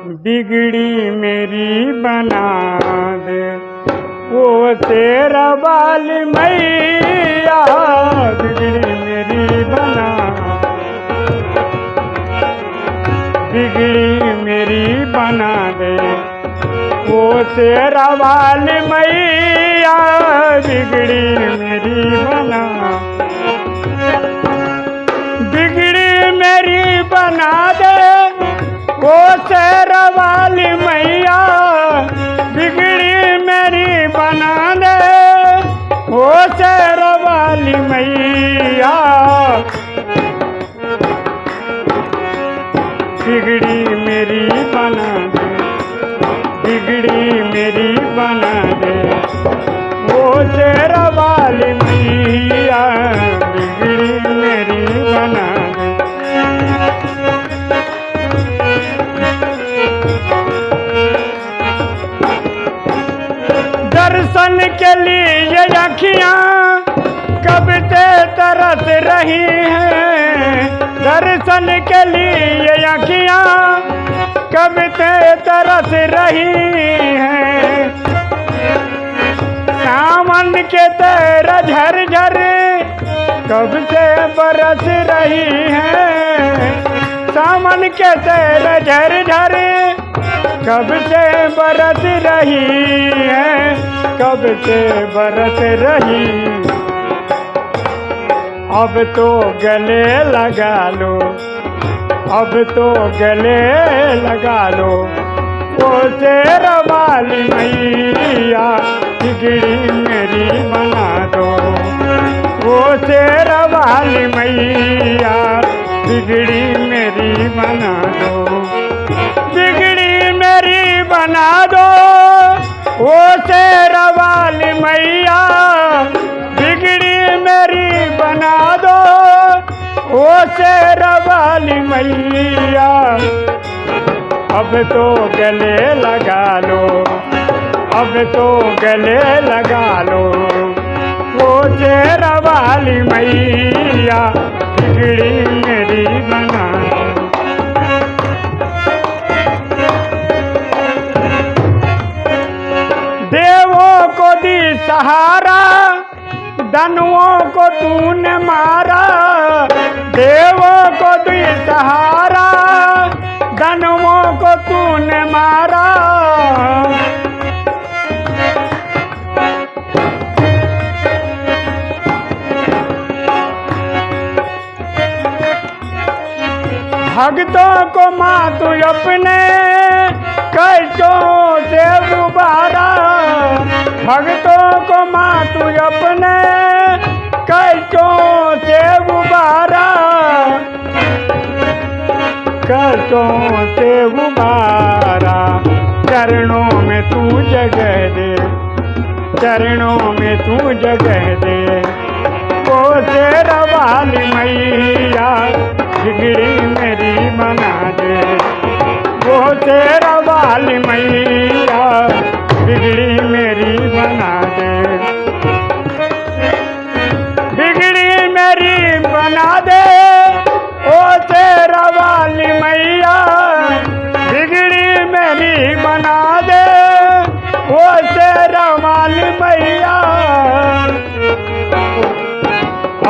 बिगड़ी मेरी बना दे। वो तेरा बाल मैया, बिगड़ी मेरी बना बिगड़ी मेरी बना दे। वो तेरा बाल मैया, बिगड़ी मेरी बना बिगड़ी मेरी बना दे। वो तेरा बिगड़ी मेरी बना दे वो तेरा वाली मैया बिगड़ी मेरी बना दे दर्शन के लिए अखियाँ कब से तरस रही हैं। दर्शन के लिए अखियाँ से तरस रही है। सावन के तेरा झर कब से बरस रही है। सावन के तेरा झर कब से बरस रही है। कब से बरस रही। अब तो गले लगा लो। अब तो गले लगा लो। वो तेरा वाली मैया, बिगड़ी मेरी बना दो। वो तेरा वाली मैया, बिगड़ी मेरी बना दो। बिगड़ी मेरी बना दो। वो तेरा वाली मैया अब तो गले लगा लो। अब तो गले लगा लो। वो तेरा वाली मैया बिगड़ी मेरी बना। देवों को दी सहारा दनुओं को तूने मारा। देवों को दी सहारा को तूने मारा। भक्तों को माँ तू अपने कष्टों से उबारा। भक्तों को माँ तू अपने कष्टों से उबारा चरणों में तू जगह दे। चरणों में तू जगह दे। तेरा वाली मैया बिगड़ी मेरी बना दे। वो तेरा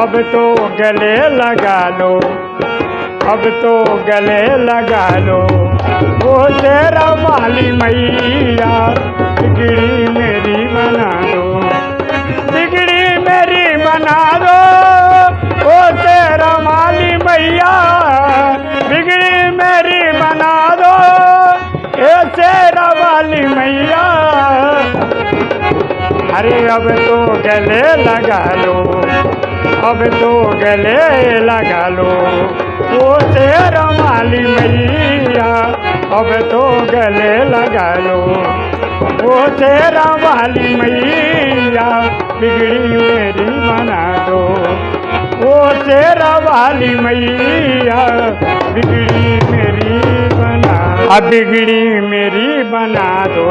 अब तो गले लगा लो। अब तो गले लगा लो। वो तेरा वाली मैया, बिगड़ी मेरी बना दो। बिगड़ी मेरी बना दो। वो तेरा वाली मैया, बिगड़ी मेरी बना दो। ए तेरा वाली मैया। अरे अब तो गले लगा लो। अब तो गले लगा लो। वो तेरा माली मैया, अब तो गले लगा लो। वो तेरा वाली मैया, बिगड़ी मेरी बना दो। वो तेरा वाली मैया, बिगड़ी मेरी बना अब बिगड़ी मेरी बना दो।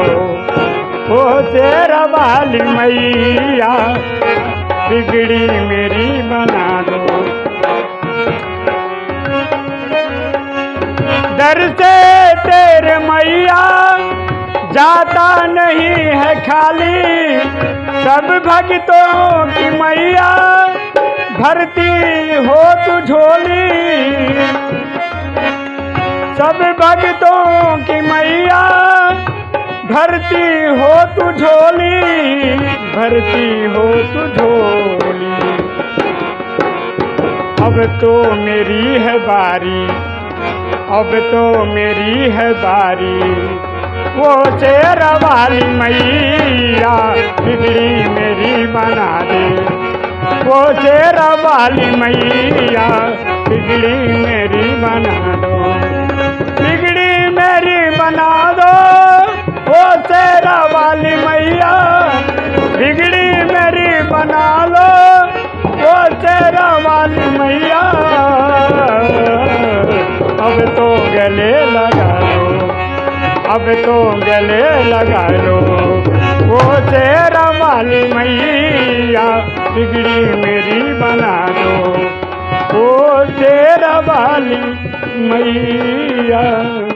वो तेरा वाली मैया, बिगड़ी मेरी दर से तेरे मैया जाता नहीं है खाली। सब भक्तों की मैया भरती हो तू झोली। सब भक्तों की मैया भरती हो तू झोली। भरती हो तू झोली। अब तो मेरी है बारी। अब तो मेरी है बारी। वो शेर वाली मैया बिगड़ी मेरी बना दे। वो शेर वाली मैया बिगड़ी मेरी बना दो। बिगड़ी मेरी बना दो। वो शेर वाली मैया बिगड़ी मेरी बना दो। वो शेर वाली मैया अब तो गले लगा लो। अब तो गले लगा लो। वो तेरा वाली मैया बिगड़ी मेरी बना दो। वो तेरा वाली मैया।